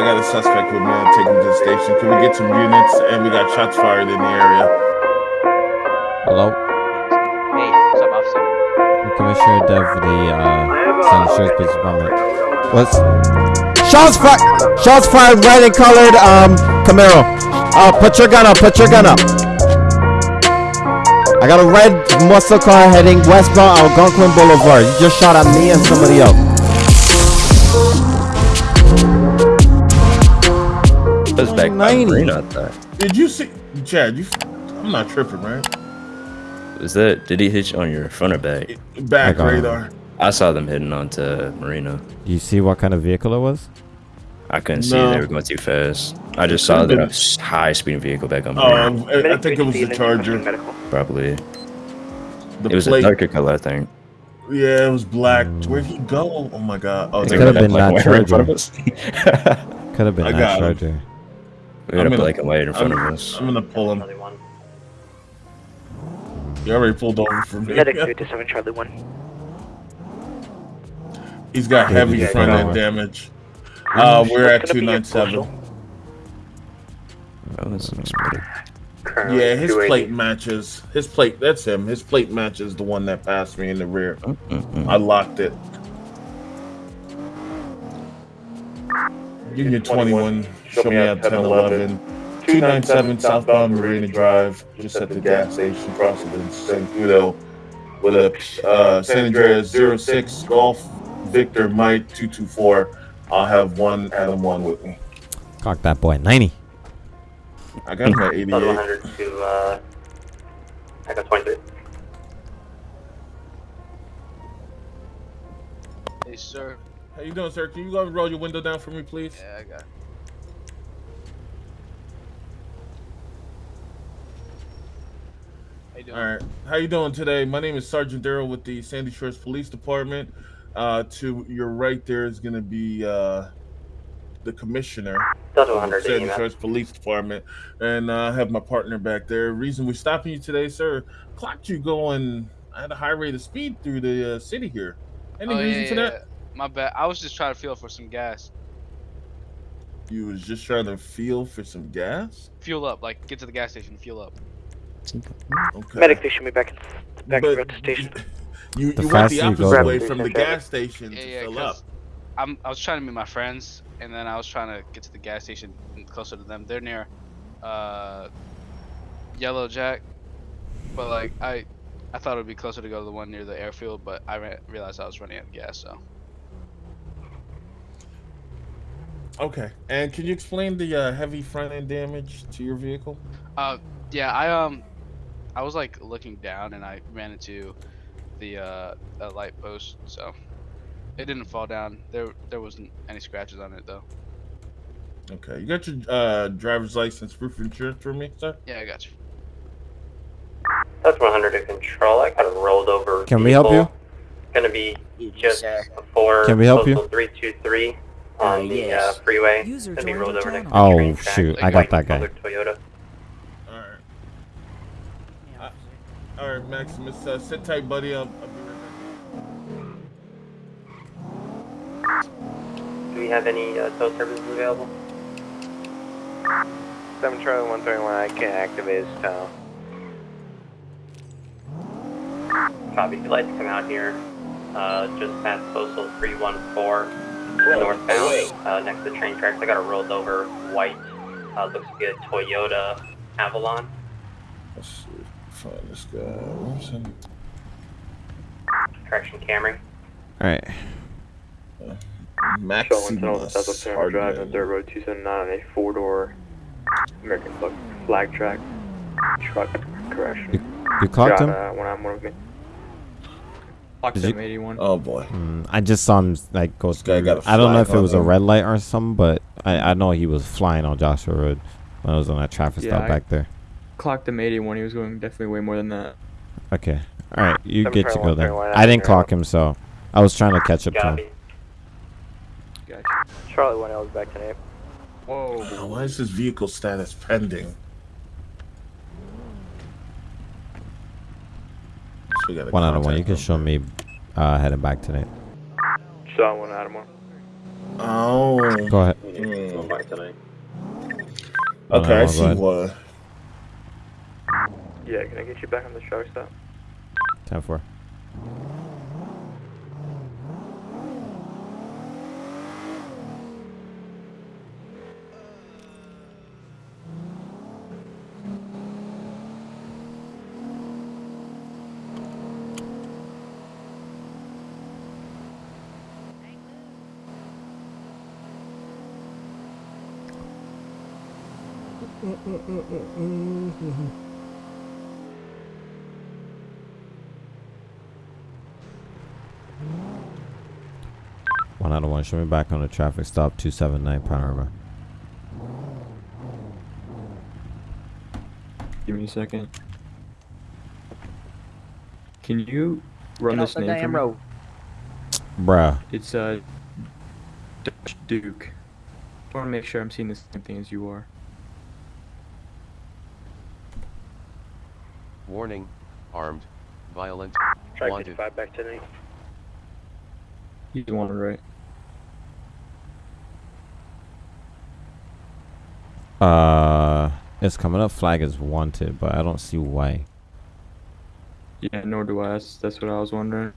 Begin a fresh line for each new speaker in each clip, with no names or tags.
I got a suspect with me. I'll take him to the station. Can we get some units? And we got shots fired in the area.
Hello?
Hey, what's up, officer?
I'm Commissioner Dev for the uh, San Insurance Police Department. What's. Shots fired! Shots fired, red and colored, um, Camaro. Uh, put your gun up, put your gun up. I got a red muscle car heading westbound Algonquin Boulevard. You just shot at me and somebody else.
That's back by
90.
I thought.
Did you see, Chad? You, I'm not tripping, right?
Was that, did he hit you on your front or back?
Back
I got him.
radar.
I saw them heading onto Marina.
Do you see what kind of vehicle it was?
I couldn't see
No.
they were going too fast. I just saw
could've
that
been-
high speeding vehicle back on
Oh,
Marina.
I, I think it was the Charger.
Probably.
The
It was
plate.
a darker color, I think.
Yeah, it was black. Where'd he go? Oh my god. Oh,
It
there
could've
we
been that
and white right in front
Charger. Could have been
I
that
got him.
Charger.
We had
I'm
a
gonna-
black and white in front
I'm,
of us.
I'm gonna pull him. You already pulled over for me.
Medic 57 Charlie 1.
He's got
Yeah,
heavy
yeah,
front end damage. Mm, uh, we're at
It's gonna be a
297.
Oh, that's unexpected.
Yeah, his plate matches. His plate, that's him. His plate matches the one that passed me in the rear.
Mm-mm-mm.
I locked it. Union 21, show me out 1011. 297 southbound Marina Drive, just at the gas station, crossing the San Cudo with a uh, San Andreas 06 Golf Victor Mike 224. I'll have one Adam 1 with me.
Cock that boy. 90.
I got him at 88.
to, uh, I got 23.
Hey, sir.
How you doing, sir? Can you go and roll your window down for me, please?
Yeah, I got. it. How you doing?
All right. How you doing today? My name is Sergeant Darrell with the Sandy Shores Police Department. Uh, to your right there is going to be uh, the commissioner of the Sandy
EMS.
Shores Police Department, and uh, I have my partner back there. Reason we're stopping you today, sir, clocked you going at a high rate of speed through the uh, city here. Any
Oh,
reason
yeah,
for
yeah,
that?
My bad. I was just trying to feel for some gas.
You was just trying to feel for some gas.
Fuel up, like get to the gas station, fuel up.
Okay.
Medic station me back, back
But
at the station.
You,
The
you went the
faster you go,
opposite way from the gas station
Yeah,
to
yeah.
fill up.
I'm I was trying to meet my friends, and then I was trying to get to the gas station closer to them. They're near, uh, Yellow Jack, but like I, I thought it would be closer to go to the one near the airfield, but I ran, realized I was running out of gas, so.
Okay. And can you explain the uh, heavy front end damage to your vehicle?
Uh, yeah, I um, I was like looking down and I ran into the uh a light post, so it didn't fall down. There there wasn't any scratches on it though.
Okay. You got your uh, driver's license, proof of insurance for me, sir?
Yeah, I got you.
Delta 100 to control. I got a rolled over.
Can we help you?
Gonna be just before
Can we help you?
323 on
Uh,
the
yes.
uh, freeway.
User
Gonna be rolled over next to the
Oh,
train tracks,
shoot,
like
I got that guy.
Toyota.
All right. Uh, all right, Maximus. Uh, sit tight, buddy. I'll, I'll be right
Do we have any uh, tow services available?
7 Charlie 131, I can't activate his tow.
Copy. If you'd like to come out here, uh, just past postal 314 northbound, uh, next to the train tracks. I got a rolled over white, uh, looks like a Toyota Avalon.
back. Let's see. Find this guy. Where's him?
Correction Camry.
Alright.
Maximus.
Drive on
Hardman.
Dirt Road 279 on a four door American flag, flag track truck. Correction.
You clocked
Got,
him?
Uh, one on one with me.
Clocked
Did you-
81.
Oh boy.
Mm, I just saw him like go
This guy
through.
got a
I don't know if it
on
was a red light or something, but I, I know he was flying on Joshua Road when I was on that traffic
Yeah,
stop
I-
back there.
Clocked him 81. He was going definitely way more than that.
Okay. All right, you
Seven
get to go
there.
I didn't clock him, so I was trying to catch up to him.
Gotcha.
Charlie 1 L is back tonight.
Whoa.
Why is his vehicle status pending? We gotta
One out of one. You can show me uh, heading back tonight.
Shot one Adam 1.
Oh.
Go ahead.
Hmm.
tonight.
Okay, I
I'll
see
go ahead.
one.
Yeah, can I get you back on the truck stop?
10 4. One out of one. Show me back on the traffic stop 279 Panorama.
Give me a second. Can you run
Get
this
off the
name for
damn
me?
road.
Bruh.
It's uh, Dutch Duke. I want to make sure I'm seeing the same thing as you are.
Warning, armed, violent,
Track
wanted.
55 back tonight.
He's the one right.
Uh, it's coming up. Flag is wanted, but I don't see why.
Yeah, nor do I. That's, that's what I was wondering.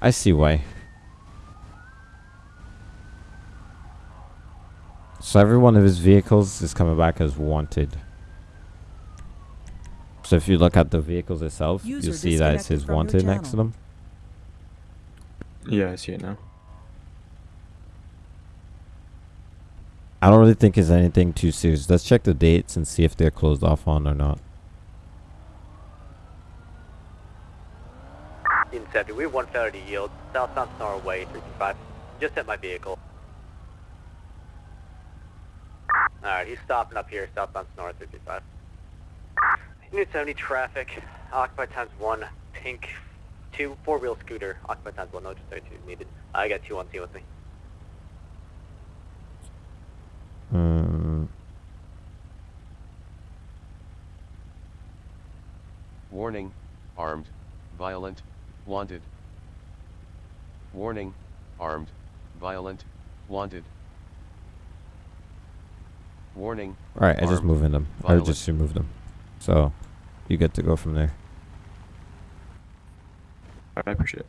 I see why. So every one of his vehicles is coming back as wanted. So if you look at the vehicles itself,
User
you'll see that it
disconnected
says wanted next to them.
Yeah, I see it now.
I don't really think it's anything too serious. Let's check the dates and see if they're closed off on or not.
In 70, we have 130 yield, southbound Norway, 325. Just hit my vehicle. Alright, he's stopping up here, southbound Sonora 325. New 70 traffic, occupied times 1, pink, 2, 4-wheel scooter, occupied times 1, no, just 32 needed. I got 2 on scene with me.
Um,
Warning, armed, violent, wanted. Warning, armed, violent, wanted. Warning,
Alright, I just
armed,
moved them. I just removed them. So, you get to go from there.
I appreciate it.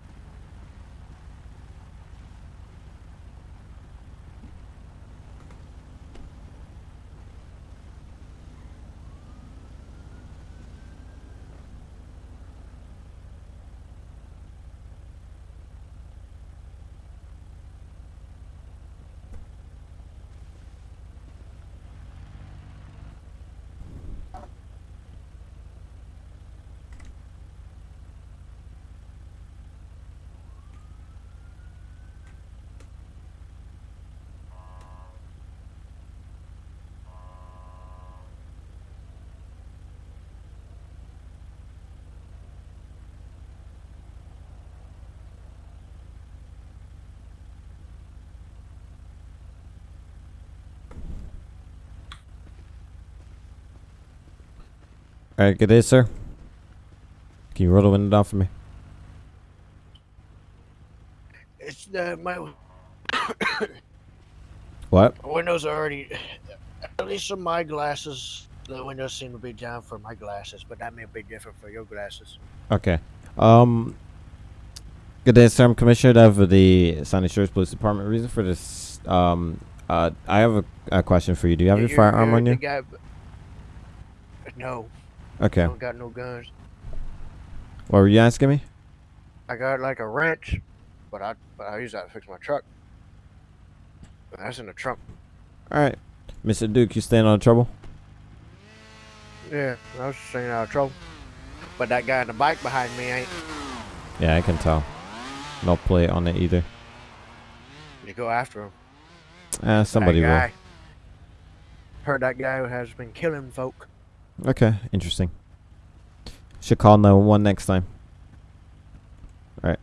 Alright, good day, sir. Can you roll the window down for me?
It's uh, my
What?
windows are already. At least on my glasses, the windows seem to be down for my glasses, but that may be different for your glasses.
Okay. Um. Good day, sir. I'm Commissioner of the San Shores Police Department. Reason for this, um, uh, I have a, a question for you. Do you have your firearm on you?
guy- no,
Okay.
I don't got no guns.
What were you asking me?
I got like a wrench, but I but I use that to fix my truck. But that's in the trunk.
All right, Mr. Duke, you staying out of trouble?
Yeah, I was staying out of trouble. But that guy on the bike behind me ain't.
Yeah, I can tell. No plate on it either.
You go after him.
Uh, somebody
that
will.
Heard that guy who has been killing folk.
Okay, interesting. Should call 911 next time. Alright.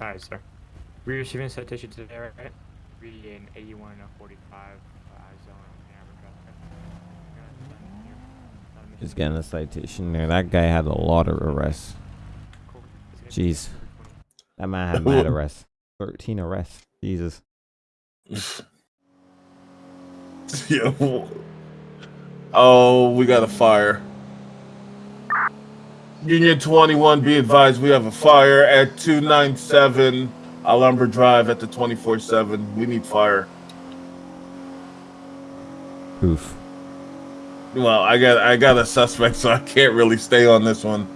Alright, sir. We're receiving citation today, right?
be in 81 and 45 uh, zone Ann Arbor traffic. Yeah, done here. Not a mission.
Just getting a citation there. That guy had a lot of arrests.
Cool. It's gonna be
Jeez. That man had mad arrests. 13 arrests. Jesus.
Yeah. Oh, we got a fire. Union 21, be advised, we have a fire at 297 Alhambra Drive at the 24-7. We need fire.
Oof.
Well, I got I got a suspect, so I can't really stay on this one.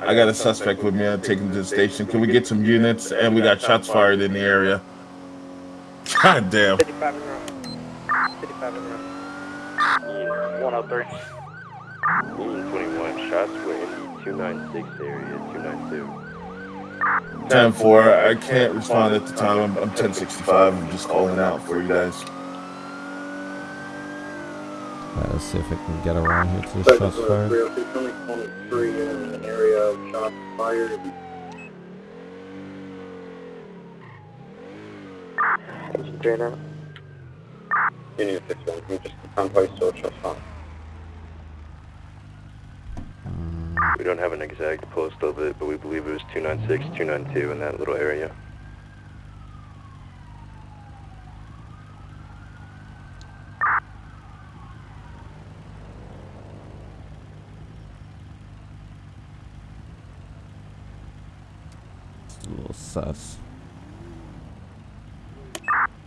I got a suspect with me. I'll take him to the station. Can we get some units? And we got shots fired in the area. God damn.
55 in row. 55 in row. 103.
Union 21, shots were in the 296 area, 292.
10-4. I can't respond at the time. I'm, I'm 1065. I'm just calling out for you guys.
Alright, let's see if I can get around here to the shots fired.
only 23 in an area of shots fired.
Trainer.
Union 51, can you just confirm how you saw shots fired?
We don't have an exact post of it, but we believe it was 296, 292 in that little area.
A little sus.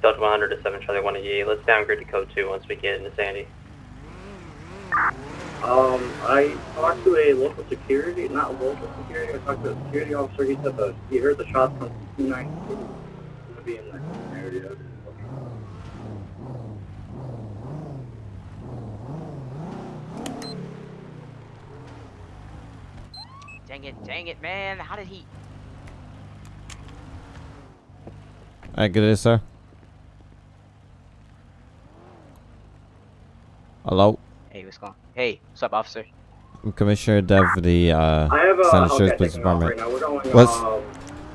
Delta 100 to 7 Charlie 188. Let's downgrade to code 2 once we get into Sandy.
Um, I talked to a local security, not local security, I talked to a security officer, he said that he heard the shots from 292. Gonna be in that area.
Dang it, dang it, man. How did he?
Alright, good day, sir. Hello?
Hey, what's going on? Hey, what's up, officer?
I'm Commissioner Dev the uh,
I have a,
San
okay,
Andreas Police
taking right
Department.
going,
What's-
um,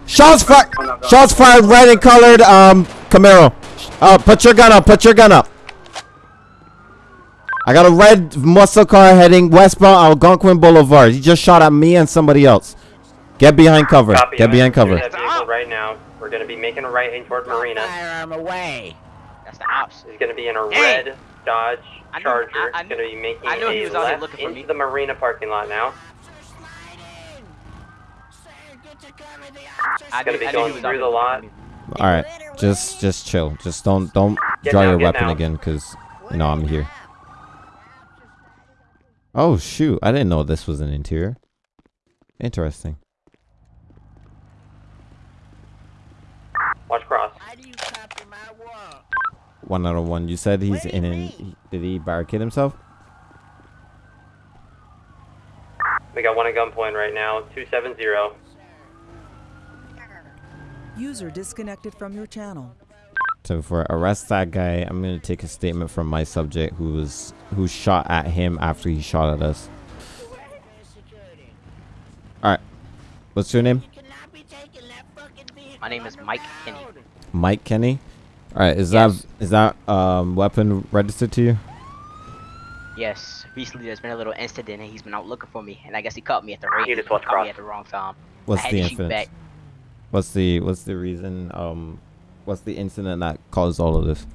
Shots fired!
No, no.
Shots fired, red and colored, um, Camaro. Uh, put your gun up, put your gun up. I got a red muscle car heading westbound Algonquin Boulevard. He just shot at me and somebody else. Get behind cover.
Copy.
Get behind
pursuing
cover.
Right now. We're going to be making a right in toward Marina.
Firearm away. That's the ops.
He's going to be in a
Hey!
red Dodge
I knew-
Charger.
I- I
He's going to be making
I knew he was out here
left
looking for
into
me.
the Marina parking lot now.
I
Gonna
knew-
be
I
going
he was out
through the lot.
All right, just just chill. Just don't don't
Get
draw
down,
your weapon
down.
again, cause you know I'm here. Oh shoot! I didn't know this was an interior. Interesting.
Watch cross.
One out of one. You said he's in an. Did he barricade himself?
We got one at gunpoint right now. 270.
User disconnected from your channel.
So for arrest that guy, I'm gonna take a statement from my subject who was who shot at him after he shot at us. All right, what's your name?
My name is Mike Kenny.
Mike Kenny. All right, is
Yes.
that is that um weapon registered to you?
Yes, recently there's been a little incident and he's been out looking for me, and I guess he caught me at the right.
You just
caught me at the wrong time.
What's the incident? What's the what's the reason? Um, what's the incident that caused all of this?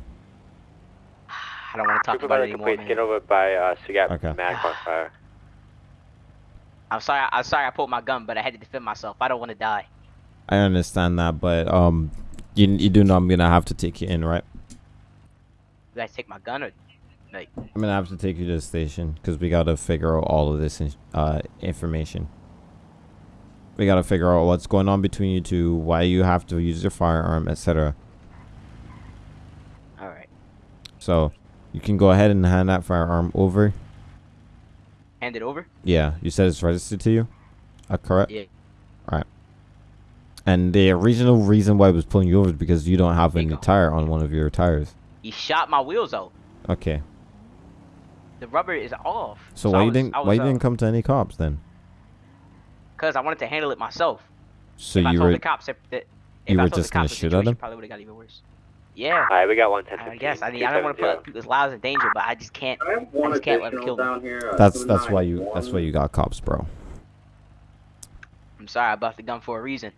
I don't want to talk about it anymore.
complete,
Man.
get over by, uh, so got
Okay.
Mac on fire.
I'm sorry. I'm sorry. I pulled my gun, but I had to defend myself. I don't want to die.
I understand that, but um, you you do know I'm gonna have to take you in, right?
Did I take my gun or like?
I'm gonna have to take you to the station because we gotta figure out all of this in- uh information. We gotta figure out what's going on between you two, why you have to use your firearm, etc.
All right.
So, you can go ahead and hand that firearm over.
Hand it over.
Yeah, you said it's registered to you. Uh, correct.
Yeah.
Alright. And the original reason why I was pulling you over is because you don't have
There you
any tire on one of your tires.
He shot my wheels out.
Okay.
The rubber is off.
So,
I
why you didn't
I
why
was,
you
uh,
didn't come to any cops then?
Cause I wanted to handle it myself.
So
if I
you
told
were
the cops if, that, if
you
I
were just
the
gonna shoot at
situation
him?
Probably would have got even worse. Yeah.
Alright, we got one ten
I
fifteen.
guess. I mean, I don't want to put people's lives in danger, but I just can't. I,
One
just can't let them
additional
kill me.
down here. uh,
That's that's why you that's why you got cops, bro.
I'm sorry, I buffed the gun for a reason,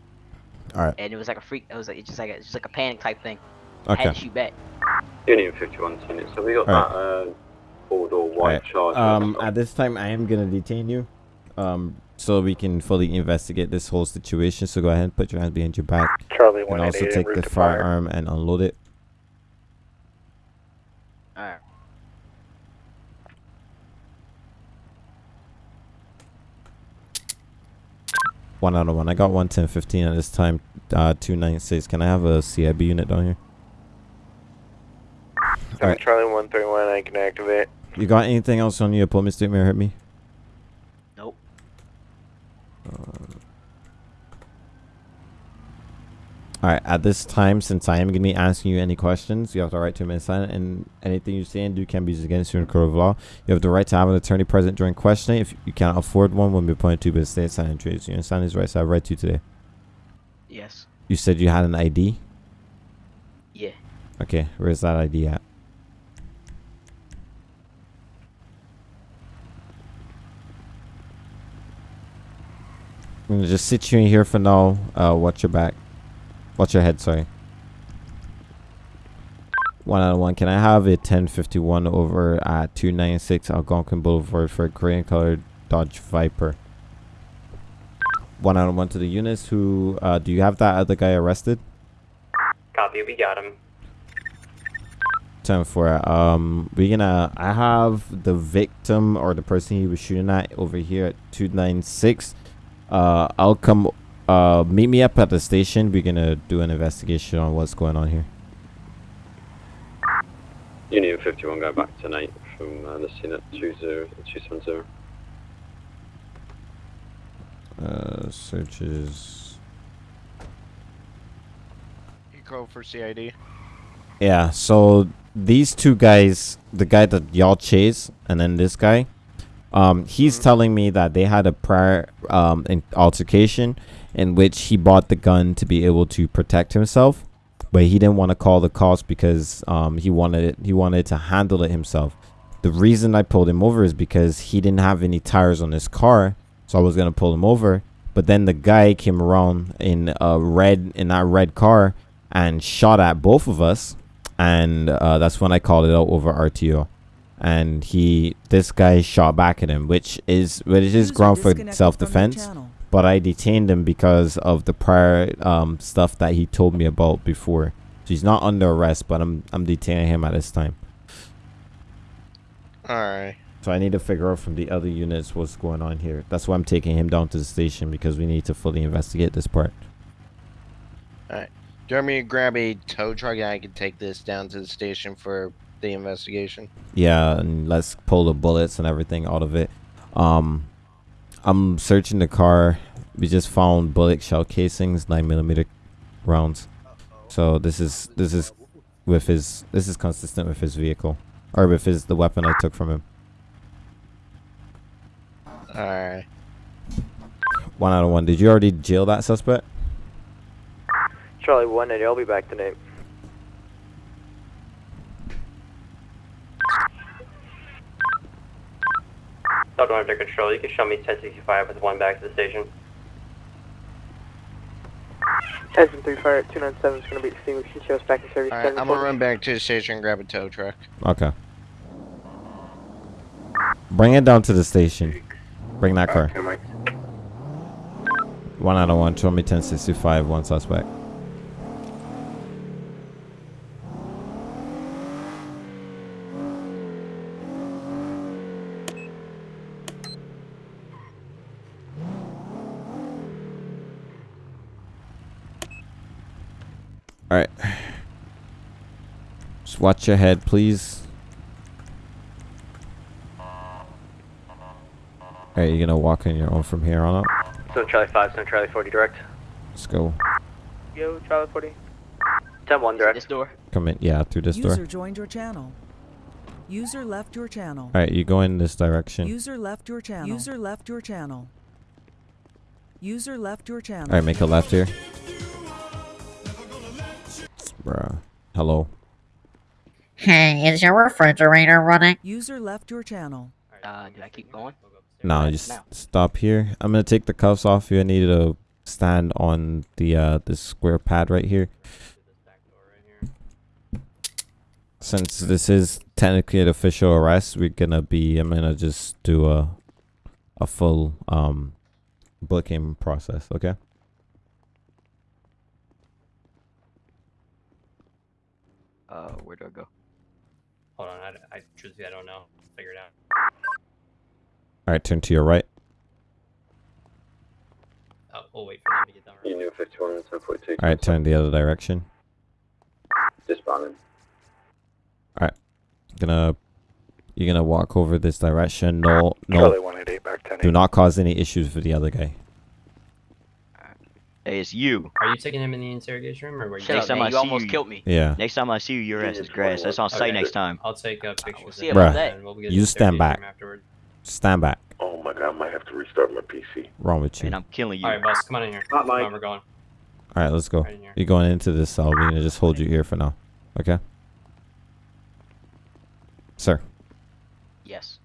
All right.
and it was like a freak. It was like it's just like a, it's just like a panic type thing. I had
Okay.
to shoot back.
Union 51 unit. So we got
Alright.
that uh, four door white
right.
charge.
Um, at this time, I am gonna detain you, um, so we can fully investigate this whole situation. So go ahead and put your hands behind your back,
Charlie
and also take the
route to fire.
firearm and unload it.
All right.
One out of one. I got one ten fifteen at this time. Uh, two nine six. Can I have a CIB unit down here? All right.
Charlie 131, I can activate.
You got anything else on your appointment statement? Hurt me.
Nope.
All right. At this time, since I am going to be asking you any questions, you have the right to remain silent, and anything you say and do can be used against you in a court of law. You have the right to have an attorney present during questioning. If you cannot afford one, when be appointed to, but stay silent. Trees. You understand these rights I right to you today.
Yes.
You said you had an ID.
Yeah.
Okay. Where's that ID at? I'm gonna just sit you in here for now. Uh, watch your back. Watch your head. Sorry. One out of one. Can I have a 1051 over at 296 Algonquin Boulevard for a Korean colored Dodge Viper? One out of one to the units. Who uh, do you have that other guy arrested?
Copy, we got him.
Ten four. Um, we gonna. I have the victim or the person he was shooting at over here at two nine six. Uh, I'll come. Uh, meet me up at the station. We're gonna do an investigation on what's going on here.
Union 51 going back tonight from uh, the scene at 20 270.
Uh, searches.
Eco for CID.
Yeah. So these two guys, the guy that y'all chase, and then this guy, um, he's telling me that they had a prior um in altercation in which he bought the gun to be able to protect himself, but he didn't want to call the cops because um he wanted it, he wanted to handle it himself. The reason I pulled him over is because he didn't have any tires on his car, so I was gonna pull him over. But then the guy came around in a red in that red car and shot at both of us, and uh, that's when I called it out over RTO. And he, this guy shot back at him, which is which is ground for
disconnected from your
self-defense. But I detained him because of the prior um, stuff that he told me about before. So he's not under arrest, but I'm I'm detaining him at this time.
Alright.
So I need to figure out from the other units what's going on here. That's why I'm taking him down to the station because we need to fully investigate this part.
Alright. Do you want me to grab a tow truck and I can take this down to the station for the investigation?
Yeah, and let's pull the bullets and everything out of it. Um, I'm searching the car. We just found bullet shell casings, nine millimeter rounds. So this is this is with his this is consistent with his vehicle or with his the weapon I took from him.
Alright.
One out of one. Did you already jail that suspect?
Charlie 180, I'll be back tonight.
Southern under control. You can show me 1065 with one back to the station.
Engine 3 fire 297 is going to be extinguished. She shows back in service.
Alright, I'm gonna run back to the station and grab a tow truck.
Okay. Bring it down to the station. Bring that uh, car. One out of one. Show me 1065. One suspect. All right. Just watch your head, please. Alright, you're gonna walk on your own from here on out.
So Charlie 5, so Charlie 40 direct.
Let's go.
Yo, Charlie 40.
10 1 direct.
This door.
Come in, yeah, through this
User
door.
joined your channel. User left your channel.
Alright, you go in this direction.
User left your channel. User left your channel. User left your channel.
Alright, make a left here. Bruh. Hello.
Hey, is your refrigerator running?
User left your channel.
Uh, do I keep going?
No, just stop here. I'm gonna take the cuffs off you. I need to stand on the uh the square pad right here. Since this is technically an official arrest, we're gonna be. I'm gonna just do a a full um booking process. Okay.
Uh, where do I go?
Hold on, I, I truthfully I don't know. Figure it out.
All right, turn to your right.
Oh, we'll wait for them to get done.
You knew 51 and 1042.
All right, turn the other direction.
Disbanded.
All right, gonna you're gonna walk over this direction. No, no.
188 back 10
Do not cause any issues for the other guy.
Hey, it's you.
Are you taking him in the interrogation room, or were you?
Next time I see you,
Yeah.
Next time I see you, your ass is grass. That's on site
Okay.
next time.
I'll take uh, pictures.
see
of
about
it,
that.
we'll
You stand back.
interrogation room afterward.
Stand back.
Oh my god, I might have to restart my PC.
Wrong with you?
And I'm killing you.
All right, boss, come on in here.
Not
Come
Mike.
on, we're going.
All right, let's go.
Right.
You're going into this cell. We're gonna just hold you here for now. Okay. Sir,
Yes.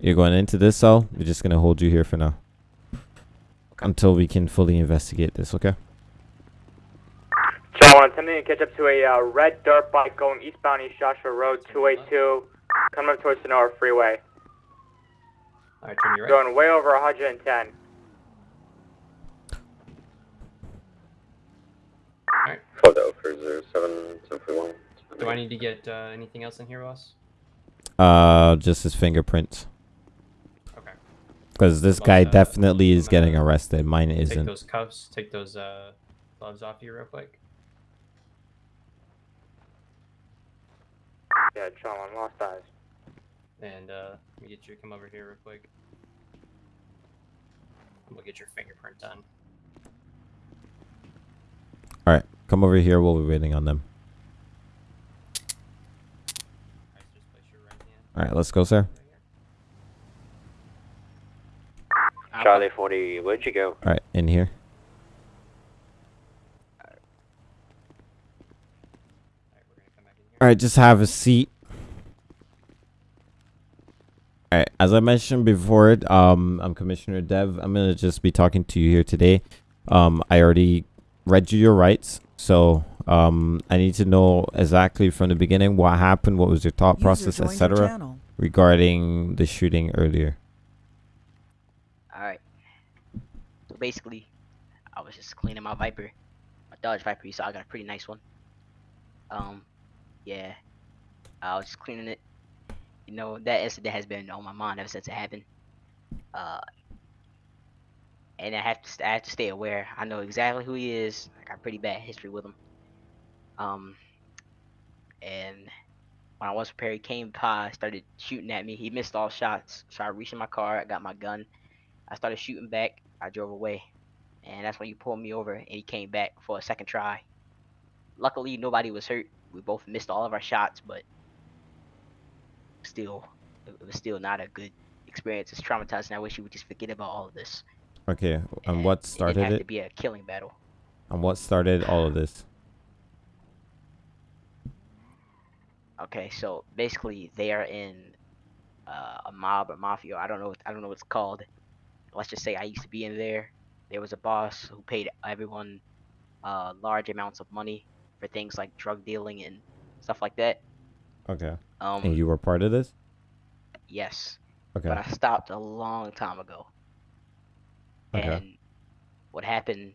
you're going into this cell. We're just gonna hold you here for now. Until we can fully investigate this. Okay.
John, I'm attempting to catch up to a uh, red dirt bike going eastbound East Joshua Road 282, coming up towards Sonora Freeway.
All right, turn your right.
Going way over 110.
Photo for 07 1041.
Do I need to get uh, anything else in here, boss?
Uh, just his fingerprints.
Okay.
Because this
Boss,
guy
uh,
definitely is getting arrested. Mine
Take
isn't.
Take those cuffs. Take those uh, gloves off you real quick.
Yeah, John, I'm lost eyes.
And uh, let me get you to come over here real quick. And we'll get your fingerprint done.
All right, come over here while we're waiting on them. All right, let's go, sir.
Charlie 40, where'd you go?
All right, in here. All right, just have a seat. All right, as I mentioned before, um, I'm Commissioner Dev. I'm gonna just be talking to you here today. Um, I already read you your rights, so um, I need to know exactly from the beginning what happened, what was your thought
User
process, etc., regarding the shooting earlier.
Alright. So basically, I was just cleaning my Viper. My Dodge Viper, saw I got a pretty nice one. Um, yeah. I was just cleaning it. You know, that incident has been on my mind ever since it happened. Uh, and I have to, I have to stay aware. I know exactly who he is. I got pretty bad history with him. Um, and when I was prepared, he came by, started shooting at me. He missed all shots. So I reached in my car, I got my gun. I started shooting back. I drove away. And that's when you pulled me over and he came back for a second try. Luckily, nobody was hurt. We both missed all of our shots, but still, it was still not a good experience. It's traumatizing. I wish you would just forget about all of this.
Okay, and what
started It
started
to be a killing battle.
And what started all of this?
Okay, so basically they are in uh, a mob or mafia. I don't know. What, I don't know what it's called. Let's just say I used to be in there. There was a boss who paid everyone uh, large amounts of money for things like drug dealing and stuff like that.
Okay.
Um,
and you were part of this?
Yes.
Okay.
But I stopped a long time ago.
Okay.
And what happened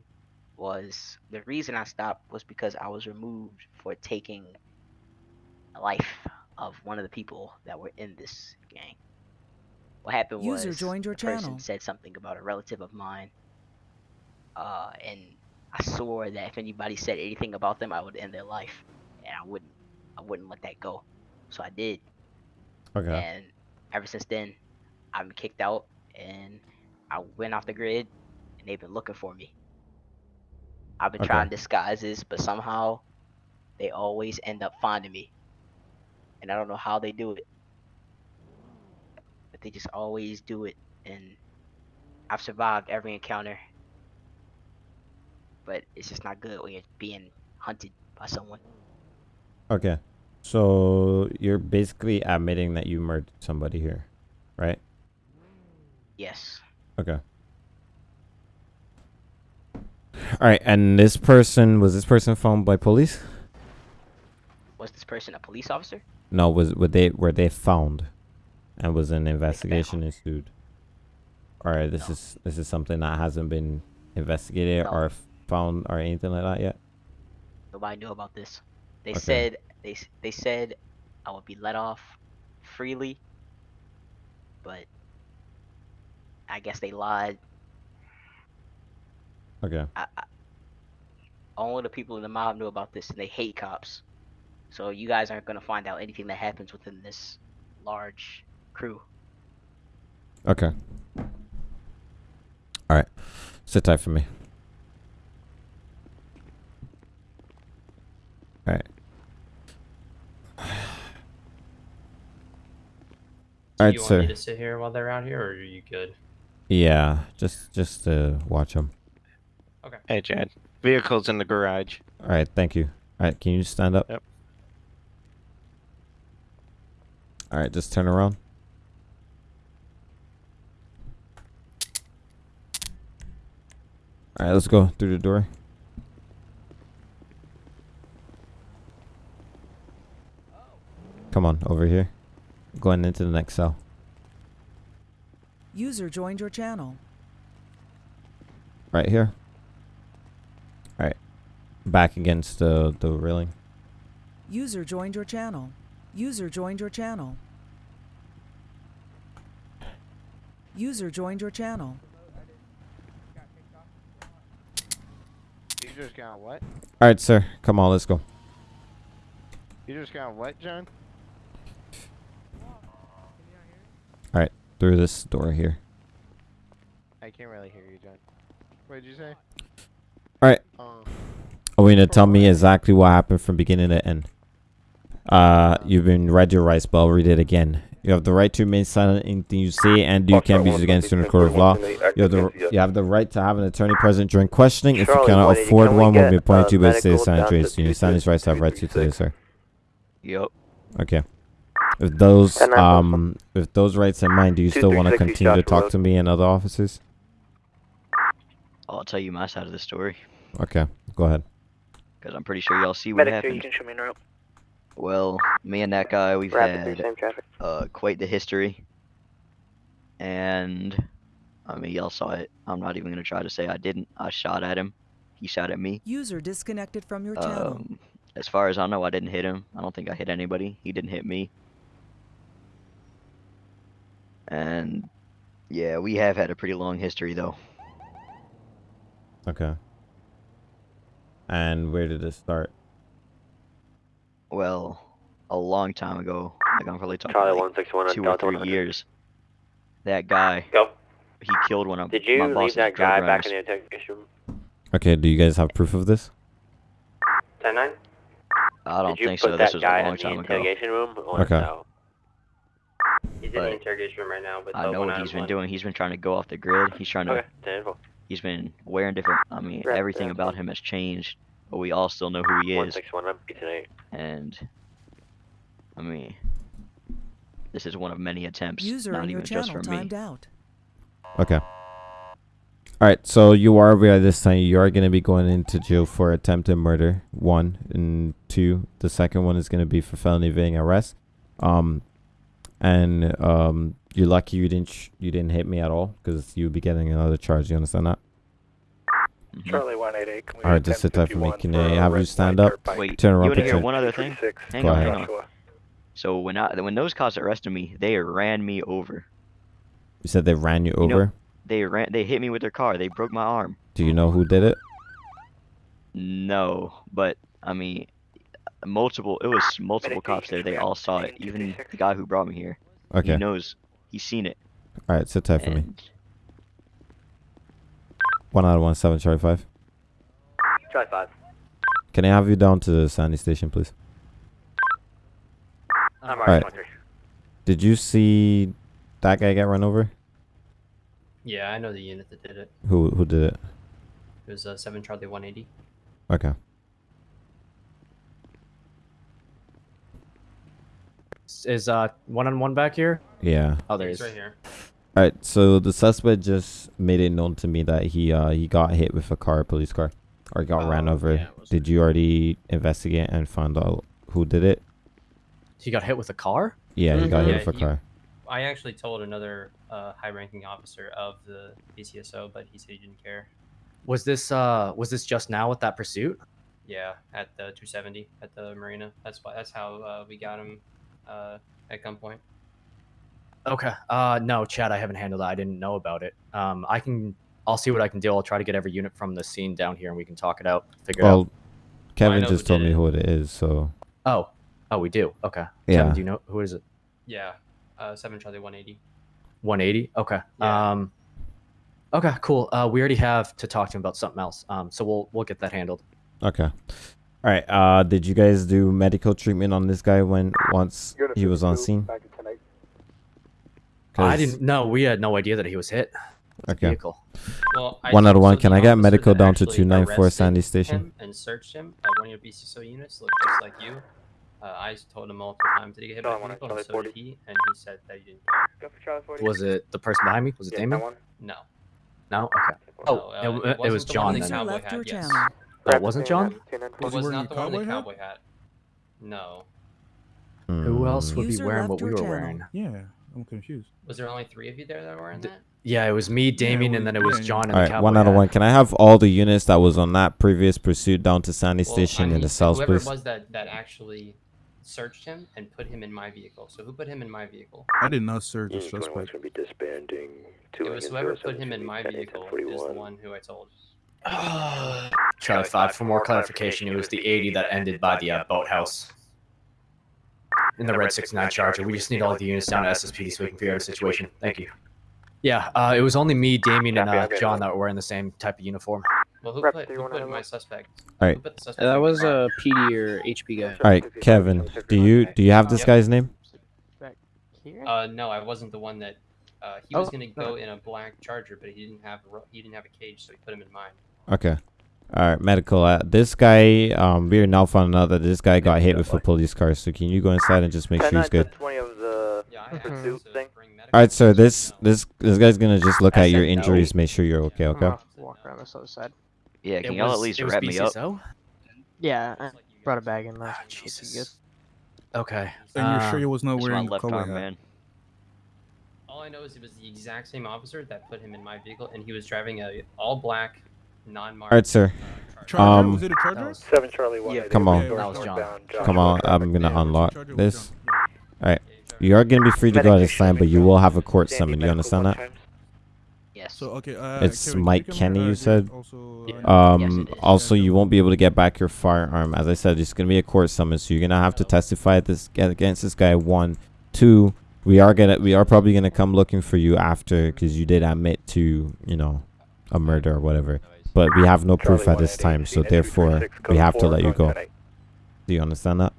was the reason I stopped was because I was removed for taking the life of one of the people that were in this gang. What happened
User
was
joined your
the person said something about a relative of mine. Uh, and I swore that if anybody said anything about them, I would end their life, and I wouldn't, I wouldn't let that go. So I did.
Okay.
And ever since then, I've been kicked out, and I went off the grid, and they've been looking for me. I've been
Okay.
trying disguises, but somehow they always end up finding me. And I don't know how they do it. But they just always do it, and I've survived every encounter. But it's just not good when you're being hunted by someone.
Okay. So you're basically admitting that you murdered somebody here, right?
Yes.
Okay. All right, and this person was this person found by police?
Was this person a police officer?
No, was were they were they found, and was an investigation ensued? Or this is this is something that hasn't been investigated
No.
or found or anything like that yet?
Nobody knew about this. They
Okay.
said they they said I would be let off freely, but I guess they lied.
Okay.
I, I, only the people in the mob knew about this, and they hate cops. So you guys aren't gonna find out anything that happens within this large crew.
Okay. All right. Sit tight for me. All right.
Do
All right,
you want
sir.
me to sit here while they're out here, or are you good?
Yeah, just just to watch them.
Okay.
Hey, Chad. Vehicle's in the garage.
All right, thank you. All right, can you stand up?
Yep.
All right, just turn around. All right, let's go through the door. Come on, over here. Going into the next cell.
User joined your channel.
Right here. All right. Back against the the railing.
User joined your channel. User joined your channel. User joined your channel.
You just got what?
All right, sir. Come on, let's go.
You just got what, John?
All right, through this door here.
I can't really hear you, John. What did you say?
All right.
Uh,
Are we gonna tell me exactly what happened from beginning to end? Uh, you've been read your rights, but I'll read it again. You have the right to remain silent in anything you say and you can be used against you in a court of law. You have the you have the right to have an attorney present during questioning. If you cannot afford
can we
one, will be appointed to you by the state of
medical
San Andreas. You understand these rights have rights to today, sir.
Yep.
Okay. With those um with those rights in mind, do you still want to continue to talk to me and other officers?
I'll tell you my side of the story,
Okay, go ahead.
because I'm pretty sure y'all see what
Medic 3, you
happened.
can show me in route.
Well, me and that guy, we've
Rapid
had
same traffic.
uh, quite the history. And, I mean, y'all saw it. I'm not even going to try to say I didn't. I shot at him. He shot at me.
User disconnected from your channel.
Um, as far as I know, I didn't hit him. I don't think I hit anybody. He didn't hit me. And, yeah, we have had a pretty long history, though.
Okay. And where did it start?
Well, a long time ago. Like, I'm probably talking
Charlie
like
161
two or three
100.
years. That guy,
Go.
he killed one of them.
Did
my
you leave that
drug
guy back in the interrogation room?
Okay, do you guys have proof of this?
10 9?
I don't
Did you
think
put
so.
that
This was
guy
a long
in the
time ago.
interrogation room or
Okay.
no?
He's in the interrogation room right now, but
I know what he's been
one.
doing. He's been trying to go off the grid. He's trying to.
Okay, 10 info.
He's been wearing different. I mean,
Right,
everything
yeah.
about him has changed, but we all still know who he is.
161
And I mean, this is one of many attempts.
User
not even just
channel
from me.
timed out.
Okay. All right, so you are aware this time you are going to be going into jail for attempted murder. One and two. The second one is going to be for felony evading arrest. Um, and um, you're lucky you didn't sh- you didn't hit me at all because you'll be getting another charge. You understand that?
Mm-hmm.
Charlie 188. Can we
All right, just sit tight for me. Can
for
I
a
have you stand up?
Wait,
Turn
you
around.
want to hear
picture.
one other thing?
36.
Hang
Go
on,
ahead.
hang on. So when I when those cops arrested me, they ran me over.
You said they ran you
You know-
over.
They ran. They hit me with their car. They broke my arm.
Do you know who did it?
No, but I mean, multiple. It was multiple cops there. They all saw it. Even the guy who brought me here.
Okay.
He knows. He's seen it.
All right, sit tight for me.
And
One out of one seven, Charlie five.
Charlie 5.
Can I have you down to the Sandy station, please?
I'm
All
already
right. Did you see that guy get run over?
Yeah, I know the unit that did it.
Who who did it?
It was uh, 7 Charlie 180.
Okay.
Is uh one on one back here?
Yeah.
Oh, there
He's
is.
right here.
All right. So the suspect just made it known to me that he uh he got hit with a car, police car, or got ran
Oh,
over.
yeah,
Did you already investigate and find out who did it?
He got hit with a car.
Yeah, he got hit
Yeah,
with a
you-
car.
I actually told another uh, high-ranking officer of the PCSO, but he said he didn't care.
Was this uh was this just now with that pursuit?
Yeah, at the 270 at the marina. That's why. That's how uh, we got him uh, at gunpoint.
Okay. Uh no, Chad, I haven't handled that. I didn't know about it. Um I can I'll see what I can do. I'll try to get every unit from the scene down here and we can talk it out, figure it out.
Kevin
know
just told me
it.
who it is. So
Oh. Oh, we do. Okay.
Yeah.
Kevin, do you know who is it?
Yeah, uh, seven Charlie 180.
180. Okay. Um Okay, cool. Uh we already have to talk to him about something else. Um so we'll we'll get that handled.
okay. All right. Uh, did you guys do medical treatment on this guy when once he was on scene?
I
'Cause-
didn't know. We had no idea that he was hit.
Okay.
Vehicle.
Well,
One out of one.
the
Can I get medical down to 294 Sandy Station?
him And searched him. Uh, one of your BCSO units looked just like you. Uh, I told him multiple times that he get hit by
Charlie
a
one,
vehicle,
Charlie
and so
40.
did he, and he said that he didn't.
Go for Charlie 40.
Was it the person behind me? Was it
Yeah,
Damon?
No.
No? Okay. Oh,
uh,
it,
it
it
wasn't
was
the
John
the
then.
cowboy
left
hat,
your
yes.
Oh, it wasn't John?
It was not the one in the cowboy hat. No.
Who else would be wearing what we were
channel.
wearing?
Yeah, I'm confused.
Was there only three of you there that were wearing that?
Yeah, it was me, Damien,
we-
and then it was John and
All
the cowboy
One out of one. Can I have all the units that was on that previous pursuit down to Sandy
Well,
Station
I
in the south,
whoever
please?
it was that, that actually searched him and put him in my vehicle. So who put him in my vehicle?
I did not search the
Unit 21 is
suspect.
going be disbanding. Two
It was whoever put him in my
10,
vehicle is the one who I told.
Charlie 5, for more clarification, it was the 80 that ended by the uh, boathouse. In the Red 69 Charger. We just need all the units down to SSPD so we can figure out the situation. Thank you. Yeah, uh, it was only me, Damien, and uh, John that were wearing the same type of uniform.
Well, who
Rep
put, who put my suspect?
All right.
Who put the suspect
That was a PD or HP guy.
All right, Kevin. Do you do you have this
Yep.
guy's name?
Uh, no, I wasn't the one that. Uh, he was
Oh,
gonna
no.
go in a black Charger, but he didn't have he didn't have a cage, so he put him in mine.
Okay. All right, medical. Uh, this guy, um, we are now finding out that this guy got hit with a police car. So can you go inside and just make sure he's good?
20 of the
Yeah, I asked him
pursuit
to
thing.
bring medical.
All right, sir. This this this guy's gonna just look at your injuries, make sure you're okay. Okay.
Walk around this other side.
Yeah, can y'all at least wrap me up?
BCSO?
Yeah, I brought a bag in last. Week.
Jesus. Okay.
And you're sure he was not
It's my
wearing a cowboy hat?
man.
All I know is it was the exact same officer that put him in my vehicle, and he was driving a all black, non-marked.
All right, sir.
Charger?
Um,
was it a
that
Charger?
was-
7 Charlie 1.
Yeah,
Come on.
That was John.
Come on, I'm gonna
Yeah,
unlock
Charger was
this.
John.
All right. You are gonna be free to go at this time, but you will have a court summon. You understand that?
Yes.
So okay, uh,
It's
Kevin,
Mike
can you
Kenny,
come here?
you said?
Also,
Yeah.
uh,
Um.
Yes, it is.
also, you won't be able to get back your firearm. As I said, it's gonna be a court summon, so you're gonna have to testify at this against this guy. One, two. We are gonna we are probably gonna come looking for you after because you did admit to you know a murder or whatever. But we have no proof at this time, so therefore we have to let you go. Do you understand that?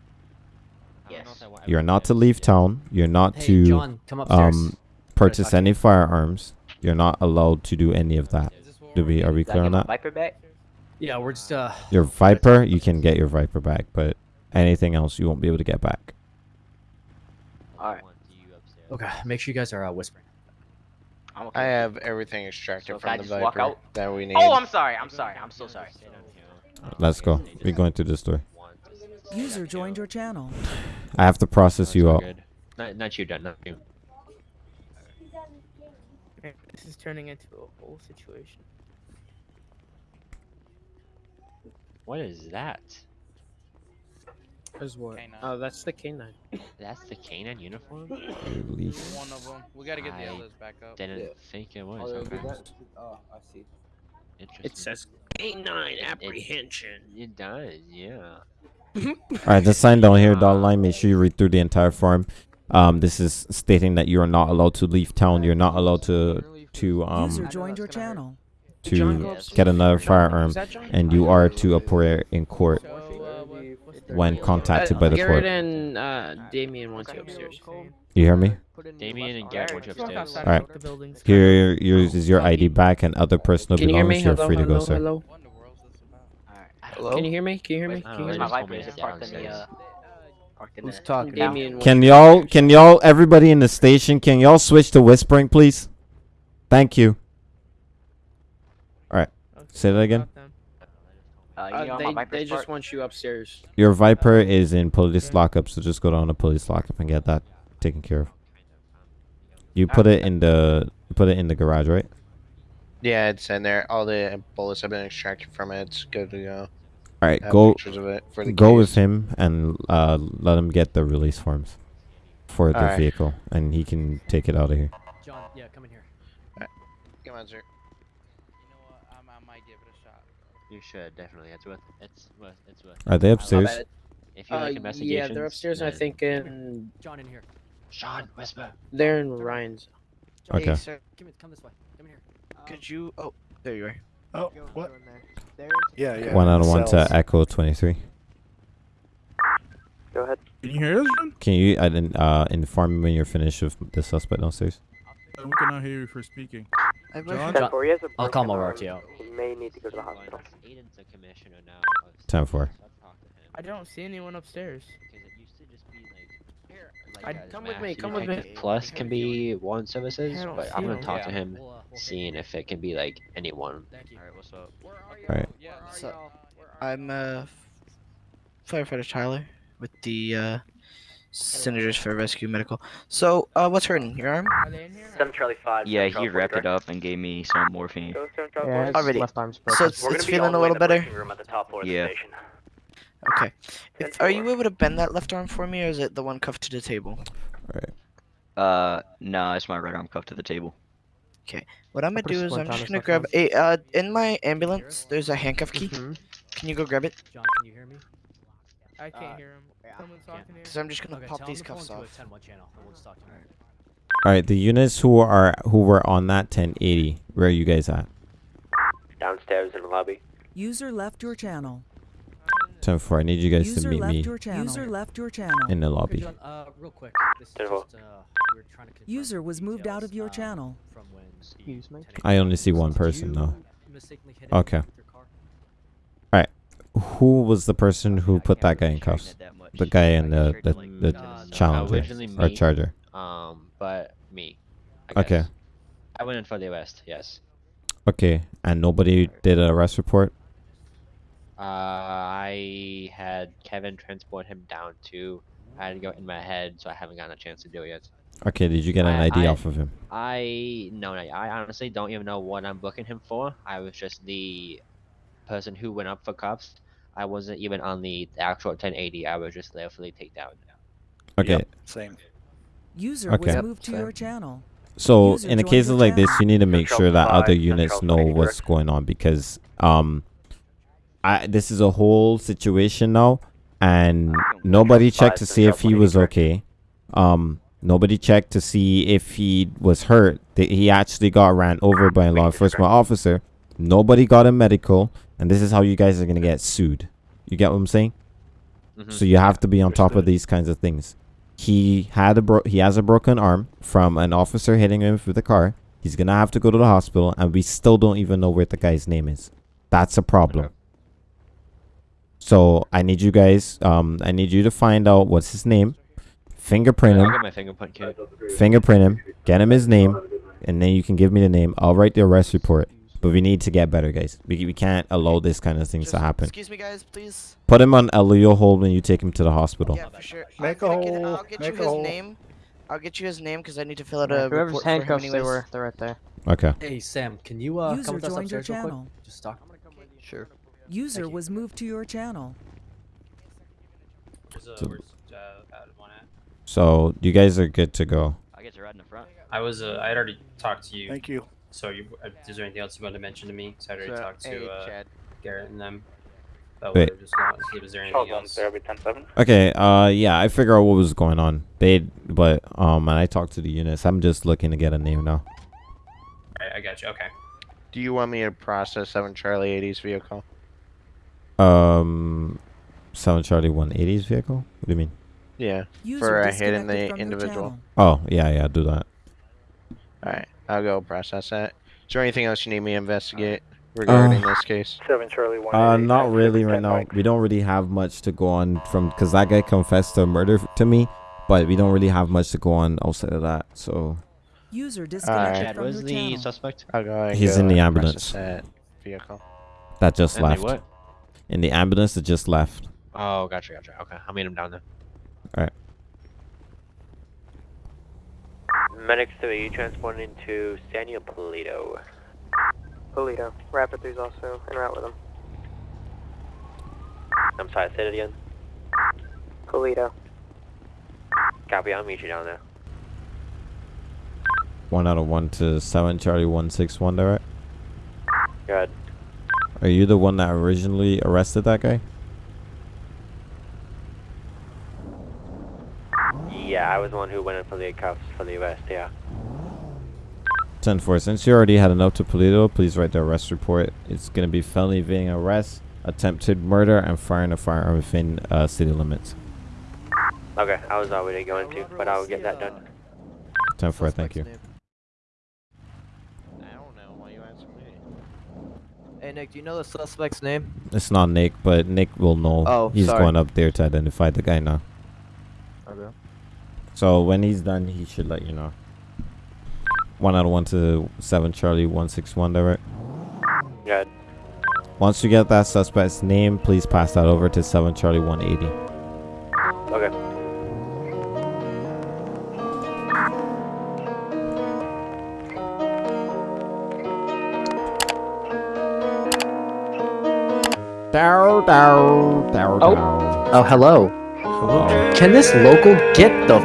Yes.
You're not to leave town. You're not
Hey,
to
John,
um purchase any firearms. You're not allowed to do any of that. Do we are we clear
get
on
my
that?
Viper back?
Yeah, we're just uh.
Your Viper, you can get your Viper back, but anything else you won't be able to get back.
All right.
Okay, make sure you guys are uh, whispering.
I'm okay.
I have everything extracted
So
from the
just walk
Viper
out?
that we oh, need.
Oh, I'm sorry. I'm sorry. I'm so sorry.
Let's go. We're going through this door.
User joined your channel.
I have to process you out.
Not, not you, Dad. Not you.
This is turning into a whole situation.
What is that?
Is what? Oh, that's the canine.
That's the canine uniform?
Release.
One of them. We gotta get the
I
others back up.
Didn't think it was.
Oh,
Okay.
Oh, I see.
Interesting.
It says canine apprehension.
It does, yeah.
All right, the sign down here, dotted line. Make sure you read through the entire form. Um, this is stating that you are not allowed to leave town. You're not allowed to to
User
um
joined your channel.
to get another firearm, and you are to appear in court when contacted by the
Garrett
court.
and uh, Damien wants you upstairs.
You hear me?
Damien and Garrett went upstairs.
All right. Here, yours is your ID back and other personal
Can you hear me?
belongings. You're
Hello,
free to go,
hello,
sir.
hello.
Hello?
Can you hear me? Can you hear me? Can you hear
know,
my
me?
they
Viper?
just told me
Is parked in the uh?
Who's talking? Damien
Can y'all, can y'all, everybody in the station, can y'all switch to whispering, please? Thank you. All right. Say that again.
Uh, you
Uh,
know
they
my
they just
parked?
want you upstairs.
Your Viper is in police lockup, so just go down to police lockup and get that taken care of. You put it in the put it in the garage, right?
Yeah, it's in there. All the bullets have been extracted from it. It's good to go.
All right, go
of it for the
go
case.
with him and uh, let him get the release forms for the
Alright.
vehicle, and he can take it out of here.
John, yeah, come in here.
Come on, sir.
You should definitely. It's worth. It's worth. It's worth.
Are they upstairs?
If you
Uh,
like
yeah, they're upstairs. and I think in.
John, in here.
Sean, whisper.
They're in Ryan's.
Okay.
Hey, sir,
Come, come this way. Come in here.
could you? Oh, there you are.
Oh, what? Yeah, yeah.
One out of one to Echo twenty three.
Go ahead.
Can you hear us, John?
Can you uh, then, uh, inform me when you're finished with the suspect downstairs?
Uh, We cannot hear you for speaking.
I
John?
John,
He has a
I'll call
broken
my
arm. He may need to go to the hospital.
Aiden's the commissioner now. of
Ten four.
I don't see anyone upstairs.
Because it used to just be like.
I- come with me, come with me.
Plus can be one services, but I'm gonna talk to him,
We'll, we'll
seeing if it can be like anyone.
Thank you.
Alright, what's up?
All right.
So, I'm uh, firefighter Tyler with the uh, Senators for Rescue Medical. So, uh, what's hurting? Your arm?
Seven Charlie Five.
Yeah, he
Charlie
wrapped
Four,
it up and gave me some morphine.
Go seven Charlie
Yeah, Already. left arm's So it's, it's feeling a little better.
briefing Room at the top floor of
Yeah.
Okay. If, are you able to bend that left arm for me, or is it the one cuffed to the table?
Uh, no, it's my right arm cuffed to the table.
Okay. What I'm gonna do is I'm just gonna grab arm. a uh in my ambulance. There's a handcuff key. Can you go grab it?
John, can you hear me?
I can't
Uh,
hear him. Someone's
Can't.
talking here. Because I'm just gonna
Okay,
pop these cuffs off.
10-1 channel, and we'll just talk to him.
All right, the units who are who were on that 1080, where are you guys at?
Downstairs in the lobby.
User left your channel.
10 4. I need you guys to
User
meet
left
me
your channel. User left your channel.
in the lobby.
John, uh, real quick. This is
Ten four.
just, uh, we to
User was moved out of your
uh,
channel.
From when
Excuse me.
I only see one person though.
mistakenly hit him
Okay.
with your car?
All right. Who was the person who put that guy in cuffs? The guy in the the, the challenger or charger.
Um, but me. I
Okay.
I went in for the arrest. Yes.
Okay, and nobody did an arrest report.
Uh, I had Kevin transport him down to. I had to go in my head, so I haven't gotten a chance to do it yet.
Okay, did you get an
I-
ID
I-
off of him?
I no, no, I honestly don't even know what I'm booking him for. I was just the person who went up for cuffs. I wasn't even on the actual 1080. I was just there for the takedown.
Okay.
Same.
User
Okay.
was moved to your channel.
So
User
in a
joined
cases
your
like this, you need to make sure that
Central
other units know
twenty
what's going on because um, I this is a whole situation now, and nobody checked to see if he was okay. Um, nobody checked to see if he was hurt. That he actually got ran over by a law enforcement officer. Nobody got a medical, and this is how you guys are gonna get sued. You get what I'm saying?
Mhm.
So you have to be on top of these kinds of things. He had a bro- he has a broken arm from an officer hitting him with a car. He's gonna have to go to the hospital, and we still don't even know where the guy's name is. That's a problem. So I need you guys. Um, I need you to find out what's his name, fingerprint him,
fingerprint
fingerprint him, get him his name, and then you can give me the name. I'll write the arrest report. But we need to get better, guys. We, we can't allow this kind of things to happen.
Excuse me, guys, please.
Put him on a Leo hold when you take him to the hospital.
Yeah, for sure.
Make
I'm
a
gonna get,
hole,
I'll get
make
you his
hole.
name. I'll get you his name because I need to fill out
Yeah,
a
whoever's
report for him
handcuffs they were, they're right there.
Okay.
Hey Sam, can you uh,
User
come with us
joined your
upstairs real quick?
channel.
Just talk.
Sure.
User was moved to your channel.
Where's, uh,
So-
where's, uh, one at?
So you guys are good to go.
I get to ride in the front.
I was, uh, I had already talked to you.
Thank you.
So, you, uh, is there anything else you wanted to mention to me? Because I already
So,
talked to
hey,
uh,
Chad.
Garrett and them. But
Wait.
we just going to there anything else.
there, be 10-7.
Okay. Uh, yeah, I figure out what was going on. They, but um, and I talked to the units. I'm just looking to get a name now.
Alright, I got you. Okay.
Do you want me to process 7 Charlie 80's vehicle?
Um, Seven Charlie 180's vehicle. What do you mean?
Yeah.
User
for a hit in the
from your
individual.
channel.
Oh, yeah, yeah. Do that.
Alright, I'll go process that. Is there anything else you need me to investigate regarding
Uh,
this case?
Seven Charlie One.
Uh, not really right now. We don't really have much to go on from because that guy confessed to murder to me, but we don't really have much to go on outside of that. So
User disconnected
Chad,
from
where's
your
the
channel.
suspect?
I'll go and
He's
go
in the ambulance.
that vehicle.
that just
In the
left.
what?
In the ambulance that just left.
Oh, gotcha, gotcha. Okay, I'll meet him down there.
All right.
Medics to be transporting to Sanio Paleto.
Paleto. Rapid 3's also en route with him.
I'm sorry, say it again.
Paleto.
Copy, I'll meet you down there.
One out of one to seven Charlie one six one. Direct.
Good.
Are you the one that originally arrested that guy?
Yeah, I was the one who went in for the cuffs for the arrest, yeah.
10 4. Since you already had enough to Paleto, please write the arrest report. It's going to be felony evading arrest, attempted murder, and firing a firearm within uh, city limits.
Okay, I was already going to, but I'll get that done.
10 4, thank you.
Hey Nick, do you know the suspect's name?
It's not Nick, but Nick will know.
Oh,
he's
sorry.
going up there to identify the guy now.
Okay.
So when he's done, he should let you know. One out of one to seven Charlie one six one. Direct.
Good.
Once you get that suspect's name, please pass that over to seven Charlie one eighty.
Okay.
Dow dow dow
Oh.
dow.
Oh, hello.
Hello.
Can this local get the